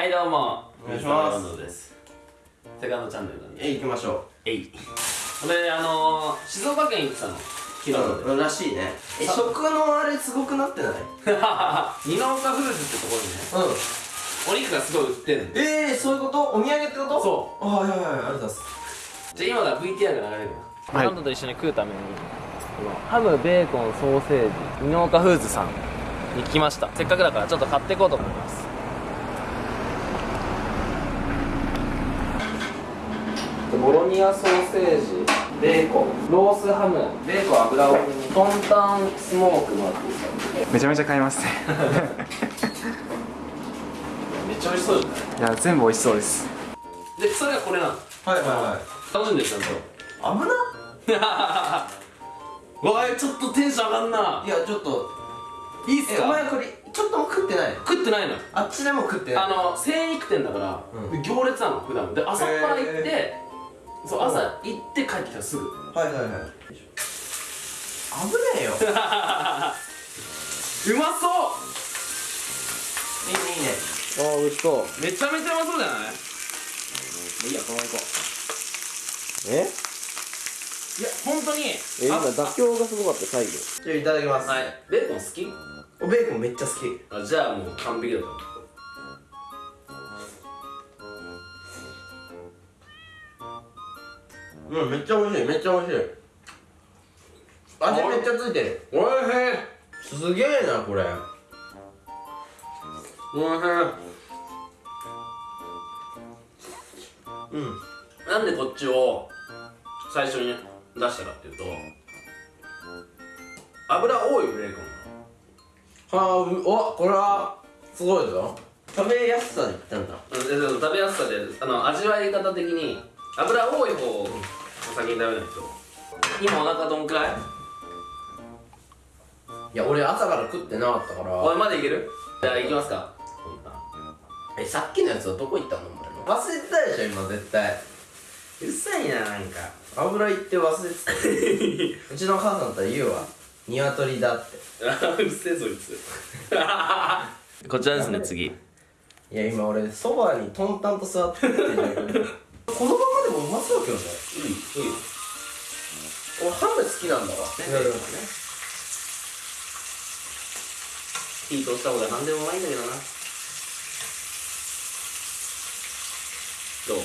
はいどうも。お願いします。です。セカンドチャンネルなんでえ行きましょえい。俺あのー、静岡県行ってたの。昨日うまでうんらしいね。えさ食のあれすごくなってない？二の岡フーズってところにねうん。お肉がすごい売ってんの。えー、そういうこと？お土産ってこと？そう。あはいはいはいありがとうございます。じゃあ今から VTR が流れるよ。はい。ンドと一緒に食うために。ハムベーコンソーセージ二の岡フーズさんに来ました。せっかくだからちょっと買っていこうと思いますボロニアソーセージベーコンロースハムベーコン油多めにトンタンスモークもあっていいですかめちゃめちゃ買い。ますねめっちゃ美味しそうじゃないいや全部美味しそうですでそれがこれなのはいはいはい楽しんでるちゃんと危なわい ちょっとテンション上がんな。いやちょっといいっすか？えお前これちょっとも食ってない。食ってないの？あっちでも食って。ないあの精肉店だから、うん。行列なの普段。で朝っぱら行って、へそう朝行って帰ってきたらすぐ。はいはいはい。危ねえよ。うまそう。いいねいいね。ああ美味しそう。めちゃめちゃうまそうじゃない？いいやこのまま行こえ？ういや本当に。え今あ妥協がすごかった最後。じゃあいただきます。はい。ベーコン好き？おベーコンめっちゃ好き。あじゃあもう完璧だと。うんめっちゃ美味しいめっちゃ美味しい。味めっちゃついてる。おいしい。すげえなこれ。おいしい。うん。なんでこっちを最初に出したかっていうと油多いベーコンはあうおこれはすごいぞ。食べやすさで言ったんだ。食べやすさであの味わい方的に油多い方を先に食べないと。今お腹どんくらい？いや俺朝から食ってなかったかおいらまだいける？じゃあ行きますか。えさっきのやつはどこ行ったの？お前の。忘れてたでしょ今絶対。うっさいななんか。油いって忘れてたよ。うちの母さんだったら言うわ。鶏だって。うっせえそいつ。こちらですね次。いや今俺そばにトンタンと座ってってこのままでもうまそうだけどね。いいいいよ俺ハム好きなんだわ。ね火通した方が何でもうまいんだけどな。どう？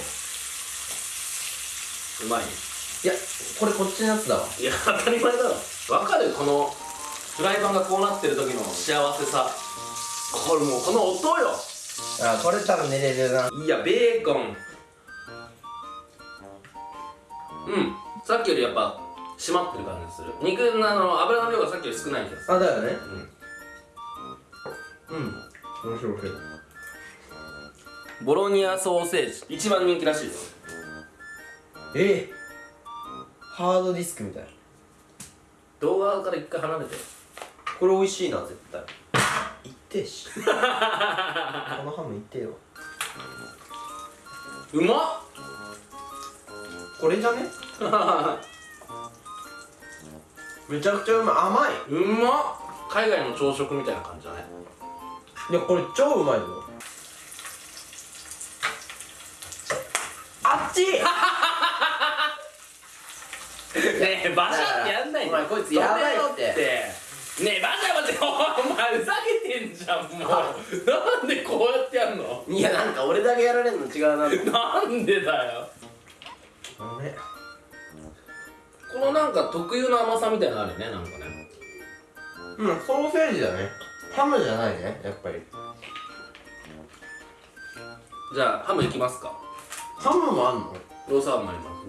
うまい？いやこれこっちのやつだわ。いや当たり前だろ。わかる？このフライパンがこうなってる時の幸せさ。これもうこの音よ。あこれ多分寝れるな。いやベーコンうん。さっきよりやっぱ締まってる感じする。肉のあの油の量がさっきより少ない気がする。あだよね。うん。うん。面白い。面白いボロニアソーセージ。一番人気らしいですえ？ハードディスクみたい。動画から一回離れて。これ美味しいな絶対。いってえし。このハムいってえようまっこれじゃね？めちゃくちゃうまい。甘い。うまっ。海外の朝食みたいな感じだね。いやこれ超うまいぞあっち！ねえバシャってやんないお前こいつやばいって。ねえバシャバシャお前ふざけてんじゃんもう。なんでこうやってやんの？いやなんか俺だけやられんの違うな なんでだよあれこのなんか特有の甘さみたいなのあるよねなんかね。うんソーセージだね。ハムじゃないねやっぱり。じゃあハムいきますか。ハムもあんの？ロースハムもあります。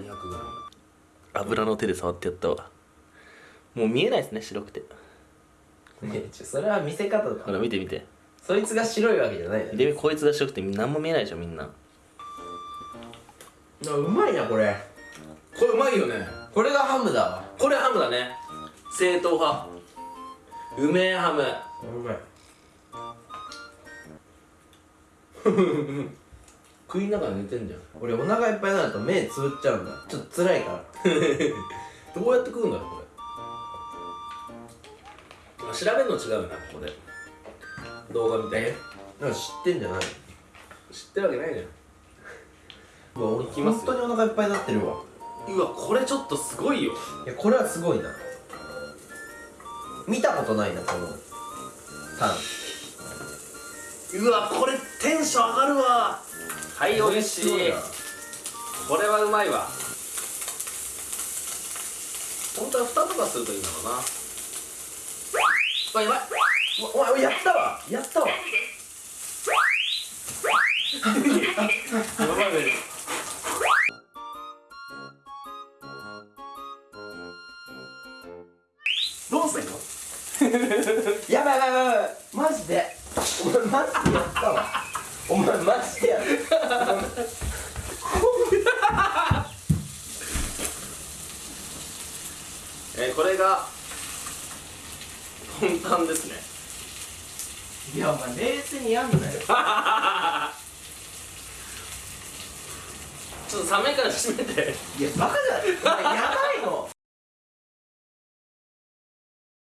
200g 油の手で触ってやったわ。もう見えないですね白くて。それは見せ方ほだら見て見て。そいつが白いわけじゃないねでこいつが白くて何も見えないでしょみんな。あうまいなこれ。これうまいよね。これがハムだわ。これハムだね。正統派。うめえハム。うまい。食いながら寝てんじゃん。俺お腹いっぱいになると目つぶっちゃうんだ。ちょっと辛いから。どうやって食うんだろうこれ。調べるの違うよなここで。動画見て。なんか知ってんじゃない知っってるわけないじゃんうわ俺いきますよ。本当にお腹いっぱいになってるわ。うわこれちょっとすごいよ。いやこれはすごいな。見たことないなこの。タン。うわこれテンション上がるわ。はい美味しい。これはうまいわ。本当は蓋とかするといいんだろうな。うわやばい。お前やったわ。やったわ。やばいどうすんの？やばいやばいやばい。マジで。お前マジでやったわ。お前マジでやった えー、これが本タンですね。いやお前冷静にやんなよ。ちょっと冷めから閉めて。いやバカじゃないお前やばい